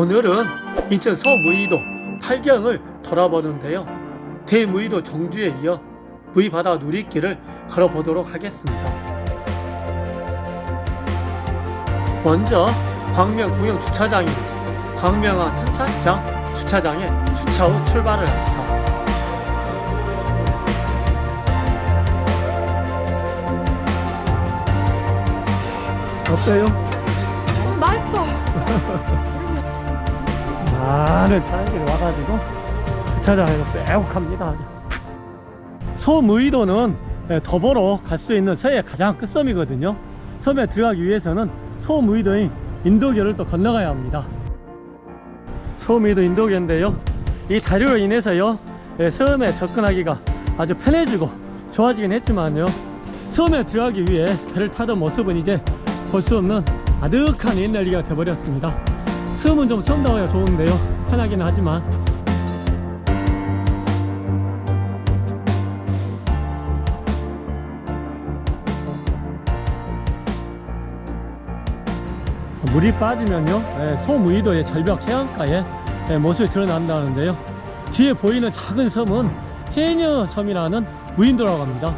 오늘은 인천 서무의도 팔경을 돌아보는데요. 대무의도 정주에 이어 무의바다 누리길을 걸어보도록 하겠습니다. 먼저 광명구경 주차장인 광명항 선착장 주차장에 주차 후 출발을 합니다. 어때요? 맛있어. 많은 사람들이 와가지고 주차장에서 빼곡합니다. 소무의도는 예, 더보로 갈수 있는 서해 가장 끝섬이거든요. 섬에 들어가기 위해서는 소무의도인 인도교를 또 건너가야 합니다. 소무의도 인도교인데요. 이 다리로 인해서요 예, 섬에 접근하기가 아주 편해지고 좋아지긴 했지만요. 섬에 들어가기 위해 배를 타던 모습은 이제 볼 수 없는 아득한 옛날이가 돼버렸습니다. 섬은 좀 섬다워야 좋은데요. 편하긴 하지만. 물이 빠지면요. 예, 소무의도의 절벽 해안가에 예, 모습이 드러난다는데요. 뒤에 보이는 작은 섬은 해녀섬이라는 무인도라고 합니다.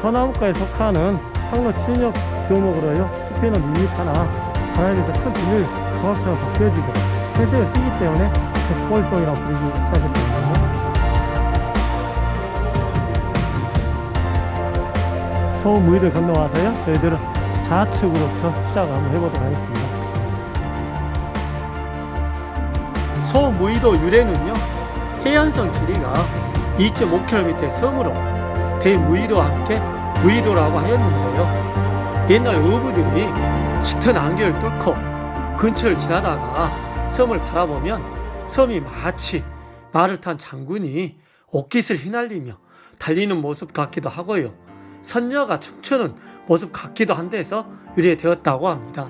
서나무가에 속하는 항로 친역 교목으로요. 숲에는 밋밋하나 바람에서 큰 비늘 조각처럼 바뀌어지고 해수가 뛰기 때문에 백골송이라고 부르기 시작했거든요 소무의도 건너와서요. 저희들은 좌측으로부터 시작을 한번 해보도록 하겠습니다. 소무의도 유래는요 해안선 길이가 2.5km의 섬으로 대무의도와 함께 무의도라고 하였는데요. 옛날 어부들이 짙은 안개를 뚫고 근처를 지나다가 섬을 바라보면 섬이 마치 말을 탄 장군이 옷깃을 휘날리며 달리는 모습 같기도 하고요 선녀가 춤추는 모습 같기도 한데서 유래되었다고 합니다.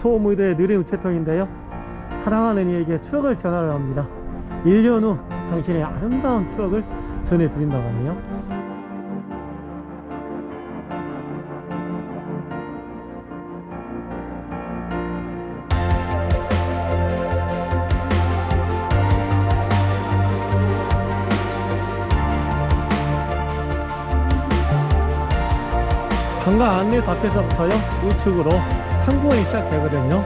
소무의도의 느린 우체통인데요. 사랑하는 이에게 추억을 전하려 합니다. 1년 후 당신의 아름다운 추억을 전해드린다고 하네요. 관광 안내소 앞에서부터요 우측으로 상공원이 시작되거든요.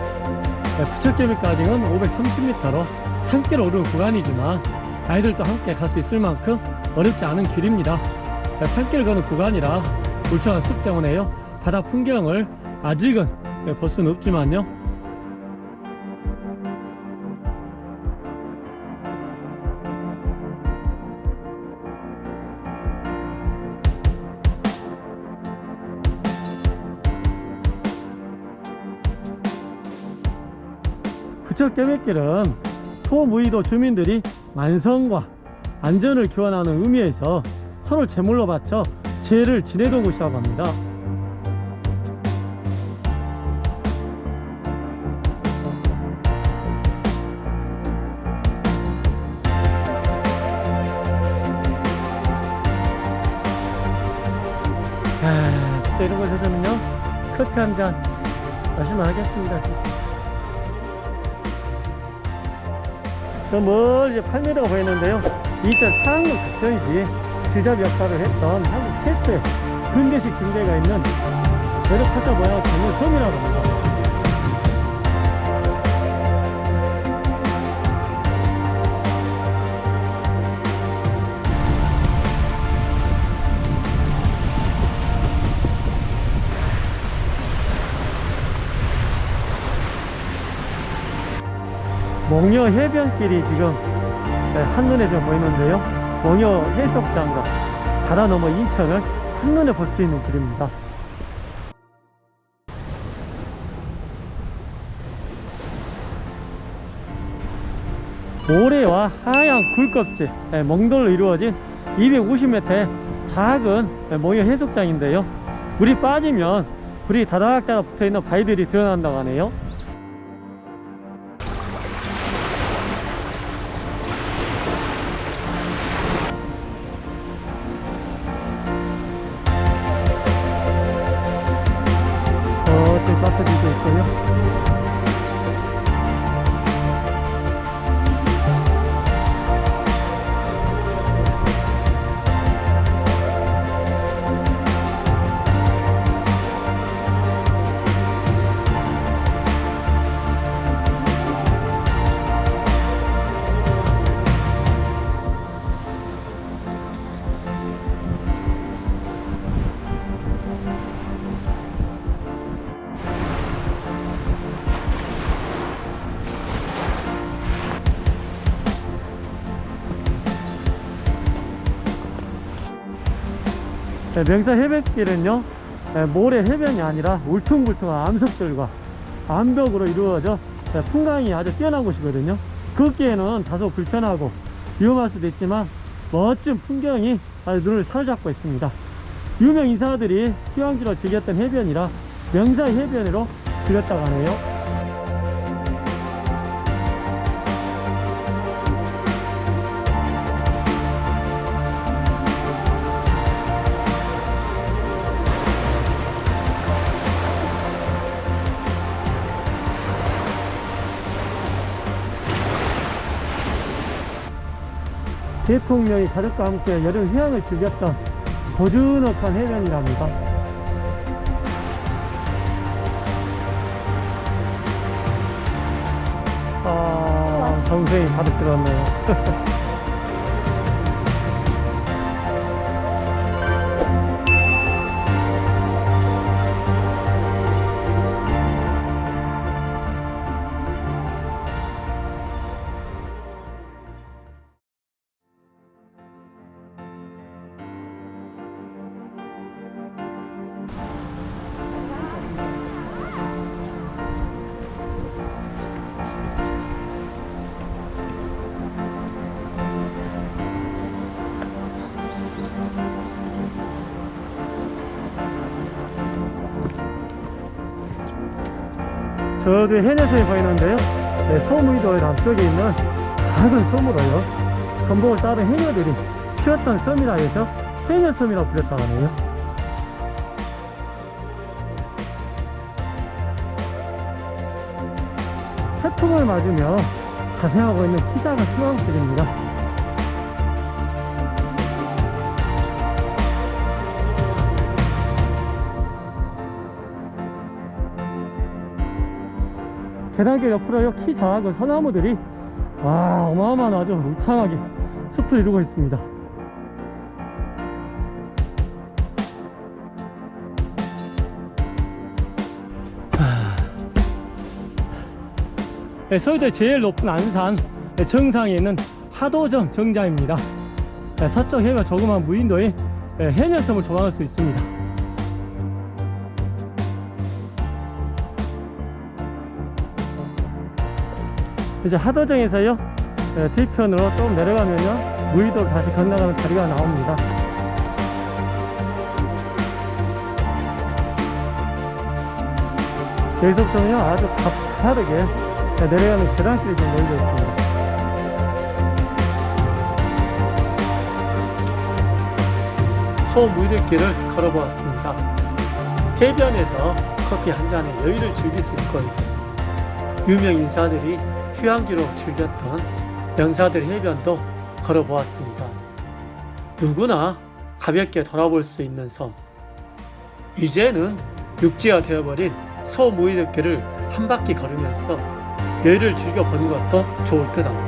네, 부처개미까지는 530m로 산길 오르는 구간이지만 아이들도 함께 갈 수 있을 만큼 어렵지 않은 길입니다. 네, 산길 걷는 구간이라 울창한 숲 때문에요 바다 풍경을 아직은 네, 볼 수는 없지만요 부처 깨매길은 소무의도 주민들이 만성과 안전을 교환하는 의미에서 서로 제물로 바쳐 죄를 지내던 곳이라고 합니다. 아, 진짜 이런 곳에서는요 커피 한 잔 마시면 하겠습니다. 진짜. 저 멀리 8m가 보이는데요. 2004학년 같은 시 지잡 역사를 했던 한국 최초의 근대식 군대가 있는 매력 포자 모양을 갖는 섬이라고 합니다 몽여 해변길이 지금 네, 한눈에 좀 보이는데요. 몽여 해수욕장과 바다 너머 인천을 한눈에 볼 수 있는 길입니다. 모래와 하얀 굴껍질 네, 몽돌로 이루어진 250m의 작은 네, 몽여 해수욕장인데요. 물이 빠지면 불이 다다닥다닥 붙어있는 바위들이 드러난다고 하네요 네, 명사 해변길은요 네, 모래 해변이 아니라 울퉁불퉁한 암석들과 암벽으로 이루어져 네, 풍광이 아주 뛰어난 곳이거든요. 걷기에는 다소 불편하고 위험할 수도 있지만 멋진 풍경이 아주 눈을 사로잡고 있습니다. 유명 인사들이 휴양지로 즐겼던 해변이라 명사 해변으로 즐겼다고 하네요 대통령이 가족과 함께 여름 휴양을 즐겼던 고즈넉한 해변이랍니다. 아, 정성이 가득 들었네요. 저도 해녀섬이 보이는데요. 네, 소무이도의 남쪽에 있는 작은 섬으로요. 전복을 따른 해녀들이 쉬었던 섬이라 해서 해녀섬이라고 불렸다고 하네요. 태풍을 맞으며 자생하고 있는 키작은 수왕들입니다. 계단길 옆으로 요 키 작은 소나무들이 와 어마어마한 아주 울창하게 숲을 이루고 있습니다. 네, 서울대 제일 높은 안산 네, 정상에 있는 하도정 정자입니다. 네, 서쪽 해가 조그만 무인도에 네, 해녀섬을 조망할 수 있습니다 이제 하도정에서요 네, 뒤편으로 좀 내려가면요 무의도를 다시 건너가는 다리가 나옵니다. 여기서부터는요 아주 가파르게 네, 내려가는 계단길이 좀 열려 있습니다. 소무의들길을 걸어보았습니다. 해변에서 커피 한 잔에 여유를 즐길 수 있고요 유명 인사들이 휴양지로 즐겼던 명사들 해변도 걸어보았습니다. 누구나 가볍게 돌아볼 수 있는 섬. 이제는 육지가 되어버린 소무이들길을 한 바퀴 걸으면서 여유를 즐겨보는 것도 좋을 듯 합니다.